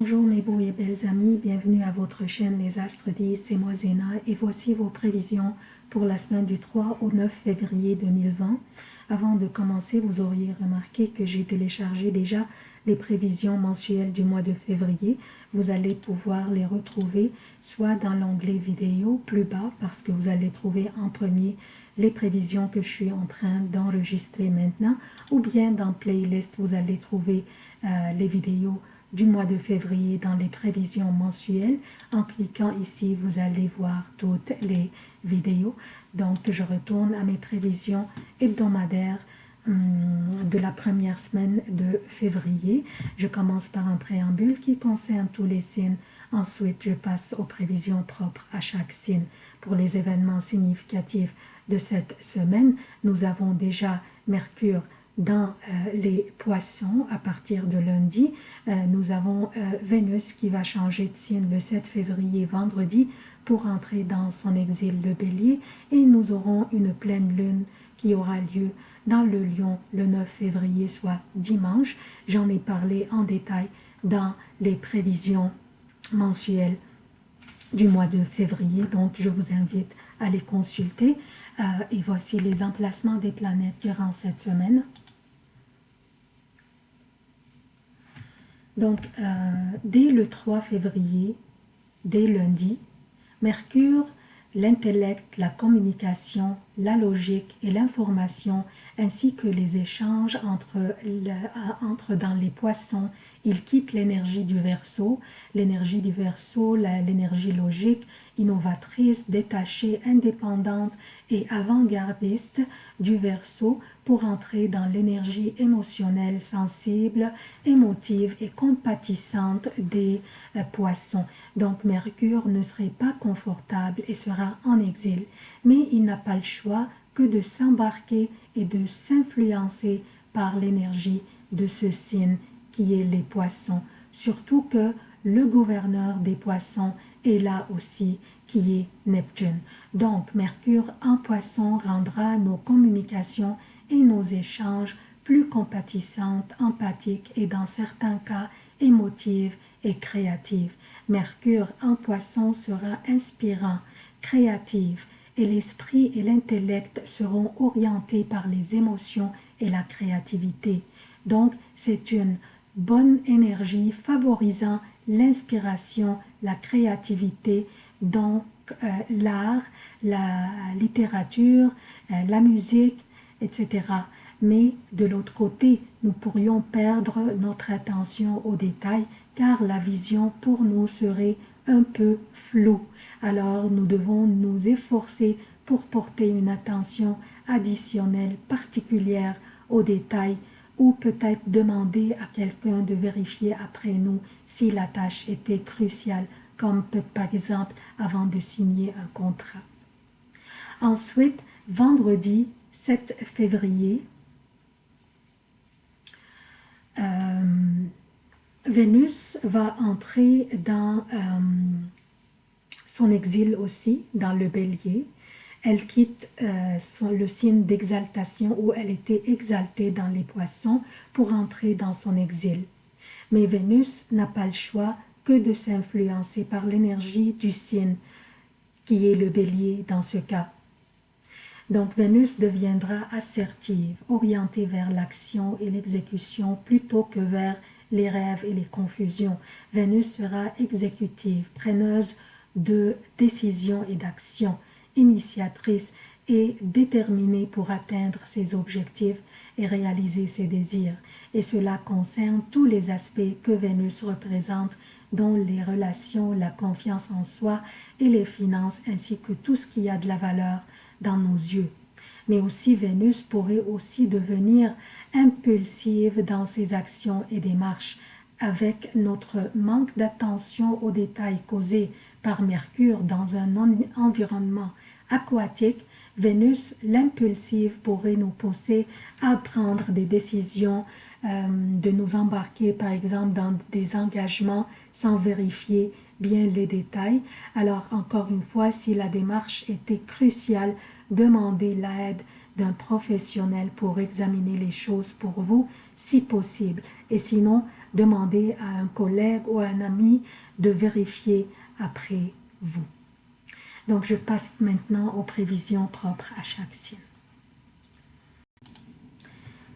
Bonjour mes beaux et belles amis, bienvenue à votre chaîne Les Astres 10, c'est moi Zéna et voici vos prévisions pour la semaine du 3 au 9 février 2020. Avant de commencer, vous auriez remarqué que j'ai téléchargé déjà les prévisions mensuelles du mois de février. Vous allez pouvoir les retrouver soit dans l'onglet vidéo plus bas parce que vous allez trouver en premier les prévisions que je suis en train d'enregistrer maintenant ou bien dans playlist vous allez trouver euh, les vidéos du mois de février dans les prévisions mensuelles. En cliquant ici, vous allez voir toutes les vidéos. Donc, je retourne à mes prévisions hebdomadaires hum, de la première semaine de février. Je commence par un préambule qui concerne tous les signes. Ensuite, je passe aux prévisions propres à chaque signe. Pour les événements significatifs de cette semaine, nous avons déjà Mercure dans euh, les poissons à partir de lundi. Euh, nous avons euh, Vénus qui va changer de signe le 7 février vendredi pour entrer dans son exil le bélier et nous aurons une pleine lune qui aura lieu dans le lion le 9 février soit dimanche. J'en ai parlé en détail dans les prévisions mensuelles du mois de février donc je vous invite à les consulter et voici les emplacements des planètes durant cette semaine. Donc, euh, dès le 3 février, dès lundi, Mercure, l'intellect, la communication, la logique et l'information, ainsi que les échanges entre, entre dans les poissons, il quitte l'énergie du verso, l'énergie du verso, l'énergie logique, innovatrice, détachée, indépendante et avant-gardiste du verso pour entrer dans l'énergie émotionnelle, sensible, émotive et compatissante des euh, poissons. Donc Mercure ne serait pas confortable et sera en exil, mais il n'a pas le choix que de s'embarquer et de s'influencer par l'énergie de ce signe qui est les poissons, surtout que le gouverneur des poissons est là aussi qui est Neptune. Donc Mercure en poisson rendra nos communications et nos échanges plus compatissantes, empathiques et dans certains cas émotives et créatives. Mercure en poisson sera inspirant, créatif et l'esprit et l'intellect seront orientés par les émotions et la créativité. Donc, c'est une bonne énergie favorisant l'inspiration, la créativité, donc euh, l'art, la littérature, euh, la musique, etc. Mais de l'autre côté, nous pourrions perdre notre attention aux détails car la vision pour nous serait un peu floue. Alors nous devons nous efforcer pour porter une attention additionnelle particulière aux détails ou peut-être demander à quelqu'un de vérifier après nous si la tâche était cruciale, comme par exemple avant de signer un contrat. Ensuite, vendredi, 7 février, euh, Vénus va entrer dans euh, son exil aussi, dans le bélier. Elle quitte euh, le signe d'exaltation où elle était exaltée dans les poissons pour entrer dans son exil. Mais Vénus n'a pas le choix que de s'influencer par l'énergie du signe qui est le bélier dans ce cas. Donc Vénus deviendra assertive, orientée vers l'action et l'exécution plutôt que vers les rêves et les confusions. Vénus sera exécutive, preneuse de décisions et d'actions, initiatrice et déterminée pour atteindre ses objectifs et réaliser ses désirs. Et cela concerne tous les aspects que Vénus représente, dont les relations, la confiance en soi et les finances, ainsi que tout ce qui a de la valeur dans nos yeux. Mais aussi Vénus pourrait aussi devenir impulsive dans ses actions et démarches avec notre manque d'attention aux détails causés par Mercure dans un environnement aquatique, Vénus, l'impulsive, pourrait nous pousser à prendre des décisions, euh, de nous embarquer par exemple dans des engagements sans vérifier bien les détails. Alors encore une fois, si la démarche était cruciale, demandez l'aide d'un professionnel pour examiner les choses pour vous, si possible. Et sinon, demandez à un collègue ou à un ami de vérifier après vous. Donc, je passe maintenant aux prévisions propres à chaque signe.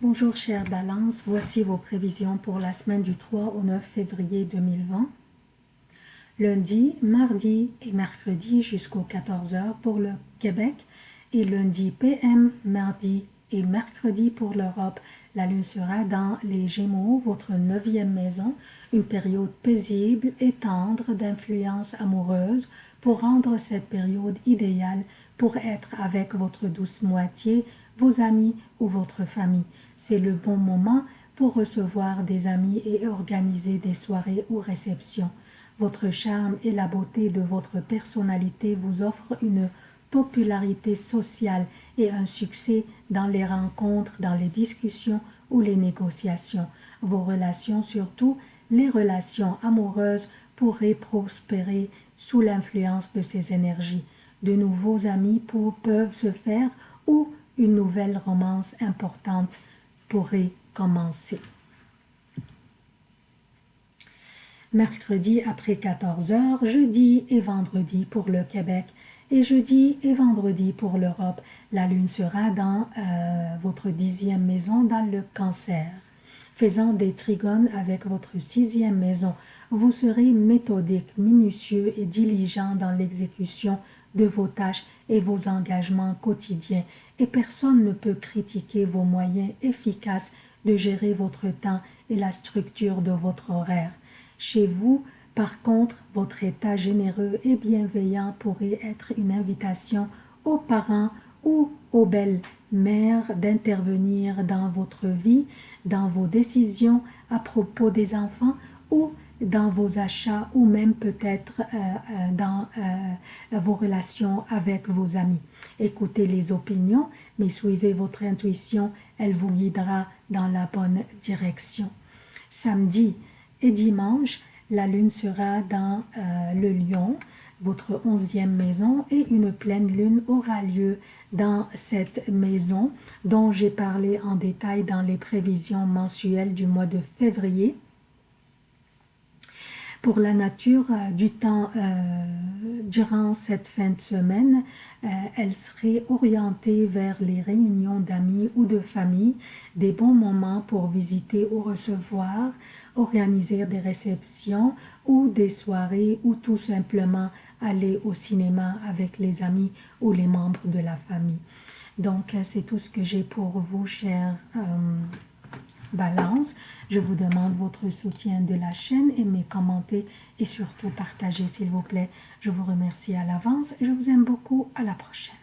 Bonjour chère Balance, voici vos prévisions pour la semaine du 3 au 9 février 2020. Lundi, mardi et mercredi jusqu'aux 14h pour le Québec et lundi PM, mardi et mercredi pour l'Europe. La lune sera dans les Gémeaux, votre neuvième maison, une période paisible et tendre d'influence amoureuse pour rendre cette période idéale pour être avec votre douce moitié, vos amis ou votre famille. C'est le bon moment pour recevoir des amis et organiser des soirées ou réceptions. Votre charme et la beauté de votre personnalité vous offrent une popularité sociale et un succès dans les rencontres, dans les discussions ou les négociations. Vos relations, surtout les relations amoureuses, pourraient prospérer sous l'influence de ces énergies. De nouveaux amis peuvent se faire ou une nouvelle romance importante pourrait commencer. Mercredi après 14 heures, jeudi et vendredi pour le Québec et jeudi et vendredi pour l'Europe. La lune sera dans euh, votre dixième maison dans le cancer. Faisant des trigones avec votre sixième maison, vous serez méthodique, minutieux et diligent dans l'exécution de vos tâches et vos engagements quotidiens et personne ne peut critiquer vos moyens efficaces de gérer votre temps et la structure de votre horaire. Chez vous, par contre, votre état généreux et bienveillant pourrait être une invitation aux parents ou aux belles-mères d'intervenir dans votre vie, dans vos décisions à propos des enfants ou dans vos achats ou même peut-être euh, euh, dans euh, vos relations avec vos amis. Écoutez les opinions, mais suivez votre intuition, elle vous guidera dans la bonne direction. Samedi et dimanche, la lune sera dans le lion, votre onzième maison, et une pleine lune aura lieu dans cette maison dont j'ai parlé en détail dans les prévisions mensuelles du mois de février pour la nature euh, du temps euh, durant cette fin de semaine, euh, elle serait orientée vers les réunions d'amis ou de famille, des bons moments pour visiter ou recevoir, organiser des réceptions ou des soirées ou tout simplement aller au cinéma avec les amis ou les membres de la famille. Donc, c'est tout ce que j'ai pour vous, chers balance. Je vous demande votre soutien de la chaîne, aimez, commentez et surtout partagez s'il vous plaît. Je vous remercie à l'avance je vous aime beaucoup. À la prochaine.